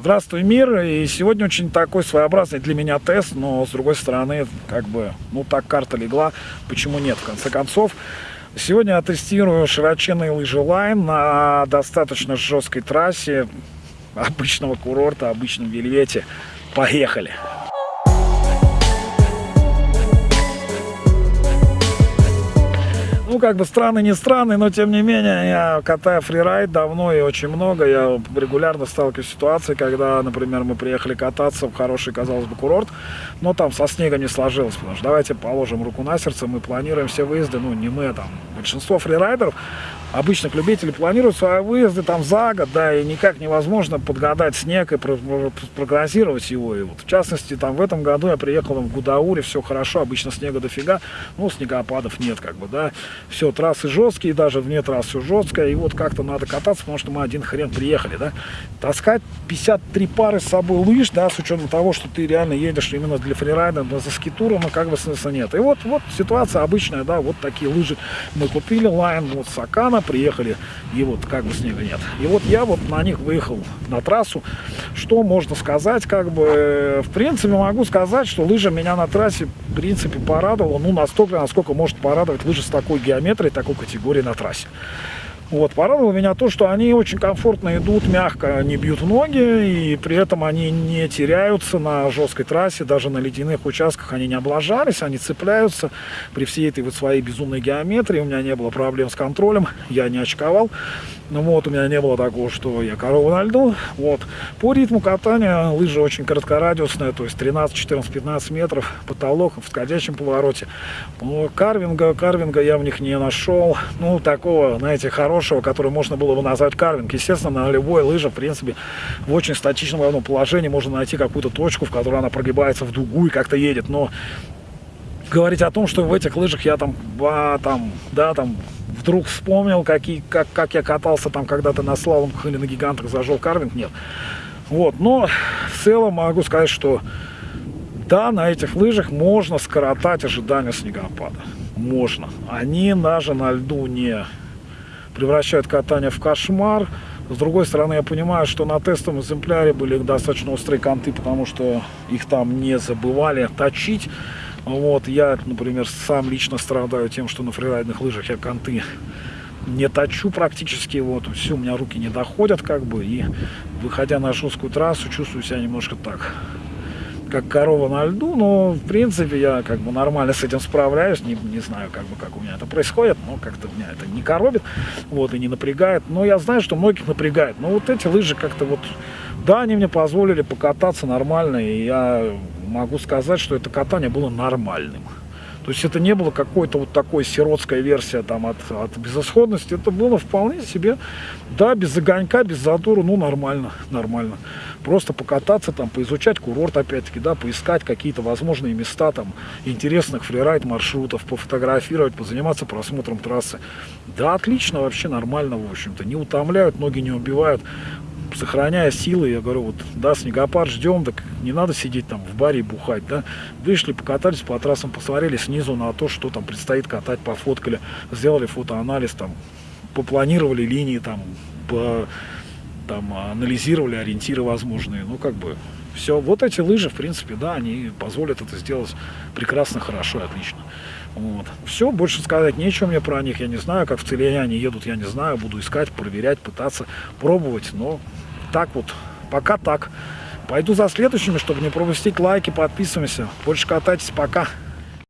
Здравствуй, мир! И сегодня очень такой своеобразный для меня тест, но с другой стороны, как бы, ну так карта легла, почему нет, в конце концов. Сегодня я тестирую широченный лыжи Line на достаточно жесткой трассе обычного курорта, обычном вельвете. Поехали! Ну, как бы странный, не странный, но тем не менее, я катаю фрирайд давно и очень много. Я регулярно сталкиваюсь с ситуацией, когда, например, мы приехали кататься в хороший, казалось бы, курорт, но там со снегом не сложилось, потому что давайте положим руку на сердце, мы планируем все выезды, ну, не мы, а там, большинство фрирайдеров, обычных любителей планируют свои выезды там за год, да, и никак невозможно подгадать снег и прогнозировать его. И вот, в частности, там в этом году я приехал в Гудауре, все хорошо, обычно снега дофига, ну, снегопадов нет, как бы, да. Все, трассы жесткие, даже вне трасс все жесткое, и вот как-то надо кататься, потому что мы один хрен приехали, да. Таскать 53 пары с собой лыж, да, с учетом того, что ты реально едешь именно для фрирайда, за скитуром, ну, как бы смысла нет. И вот, вот ситуация обычная, да, вот такие лыжи мы купили, лайн, вот Сакана, приехали, и вот как бы снега нет. И вот я вот на них выехал на трассу. Что можно сказать, как бы, в принципе, могу сказать, что лыжа меня на трассе, в принципе, порадовала, ну, настолько, насколько может порадовать лыжа с такой геометрией, такой категории на трассе. Вот, порадовало меня то, что они очень комфортно идут, мягко не бьют ноги, и при этом они не теряются на жесткой трассе, даже на ледяных участках они не облажались, они цепляются при всей этой вот своей безумной геометрии, у меня не было проблем с контролем, я не очковал. Ну вот, у меня не было такого, что я корову на льду. Вот. По ритму катания лыжа очень короткорадиусная, то есть 13, 14, 15 метров, потолок в сходящем повороте. Но карвинга, карвинга я в них не нашел. Ну, такого, знаете, хорошего, который можно было бы назвать карвинг. Естественно, на любой лыже, в принципе, в очень статичном равном положении можно найти какую-то точку, в которой она прогибается в дугу и как-то едет. Но говорить о том, что в этих лыжах я там, а, там, да, там вдруг вспомнил, какие, как, как я катался там когда-то на слаломах или на гигантах, зажил карвинг, нет. Вот, но в целом могу сказать, что да, на этих лыжах можно скоротать ожидание снегопада. Можно. Они даже на льду не превращают катание в кошмар. С другой стороны, я понимаю, что на тестовом экземпляре были достаточно острые конты, потому что их там не забывали точить. Вот, я, например, сам лично страдаю тем, что на фрирайдных лыжах я конты не точу практически, вот, все, у меня руки не доходят, как бы, и выходя на жесткую трассу, чувствую себя немножко так, как корова на льду, но, в принципе, я, как бы, нормально с этим справляюсь, не, не знаю, как бы, как у меня это происходит, но как-то меня это не коробит, вот, и не напрягает, но я знаю, что многих напрягает, но вот эти лыжи как-то вот, да, они мне позволили покататься нормально, и я могу сказать, что это катание было нормальным. То есть это не было какой-то вот такой сиротская версия там от, от безысходности. Это было вполне себе, да, без огонька, без задора, ну нормально, нормально. Просто покататься там, поизучать курорт опять-таки, да, поискать какие-то возможные места там интересных фрирайд маршрутов, пофотографировать, позаниматься просмотром трассы. Да, отлично, вообще нормально, в общем-то. Не утомляют, ноги не убивают сохраняя силы, я говорю, вот, да, снегопад ждем, так не надо сидеть там в баре и бухать, да. Вышли, покатались по трассам, посмотрели снизу на то, что там предстоит катать, пофоткали, сделали фотоанализ, там, попланировали линии, там, по, там, анализировали ориентиры возможные, ну, как бы, все. Вот эти лыжи, в принципе, да, они позволят это сделать прекрасно, хорошо и отлично. Вот. Все, больше сказать нечего мне про них. Я не знаю, как в Целине они едут, я не знаю. Буду искать, проверять, пытаться, пробовать. Но так вот, пока так. Пойду за следующими, чтобы не пропустить лайки, подписываемся. Больше катайтесь, пока.